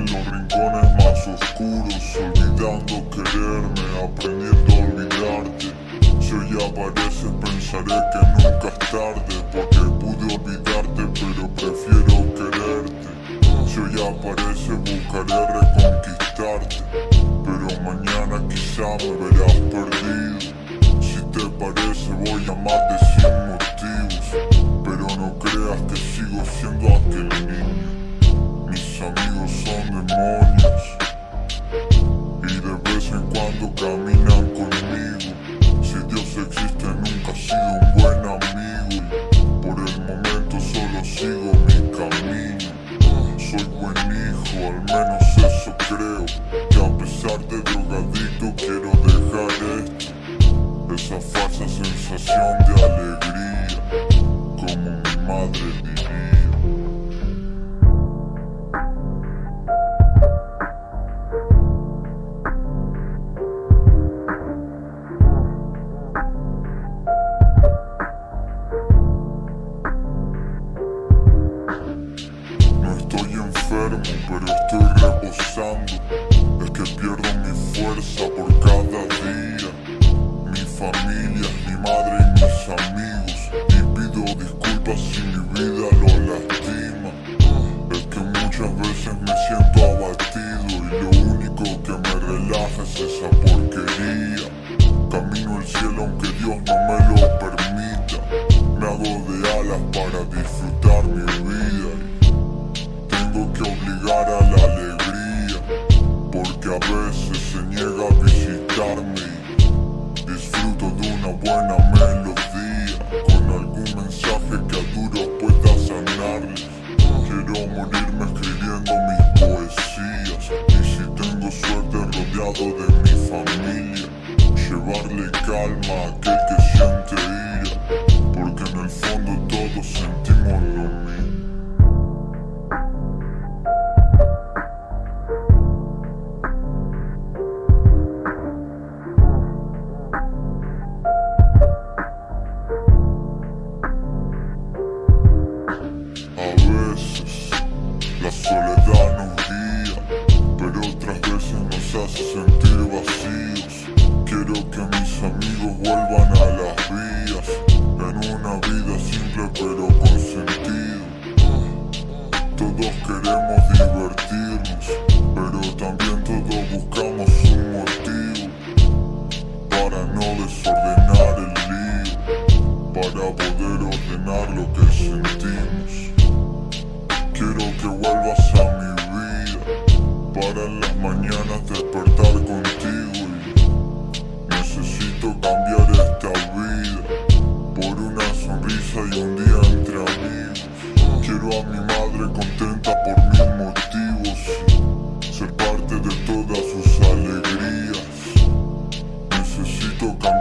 en los rincones más oscuros Olvidando quererme, aprendiendo a olvidarte. Si hoy apareces pensaré que nunca es tarde Porque pude olvidarte pero prefiero quererte. Si hoy apareces buscaré reconquistarte Pero mañana quizá me verás perdido. Si te parece voy a amarte hijo, al menos eso creo. Que a pesar de drogadicto quiero dejar esto. Esa falsa sensación de alegría Como mi madre diría enfermo, pero estoy reposando. Es que pierdo mi fuerza por cada día. Mi familia, mi madre y mis amigos. Y pido disculpas si mi vida lo lastima. Es que muchas veces me siento abatido Y lo único que me relaja es esa porquería. Camino al cielo aunque Dios no me lo permita. Me hago de alas para disfrutar mi vida buena melodía Con algún mensaje que a duro pueda sanarles Quiero morirme escribiendo mis poesías Y si tengo suerte rodeado de mi familia. Llevarle calma a aquel que siente ira Porque en el fondo todos sentimos sentir vacíos. Quiero que mis amigos vuelvan a las vías, en una vida simple pero con sentido. Todos queremos divertirnos, pero también todos buscamos un motivo para no desordenar el lío, para poder ordenar lo que sentimos. Quiero que vuelvas a mi vida Para las mañanas cambiar esta vida Por una sonrisa y un día entre amigos. Quiero a mi madre contenta por mis motivos Ser parte de todas sus alegrías. Necesito cambiar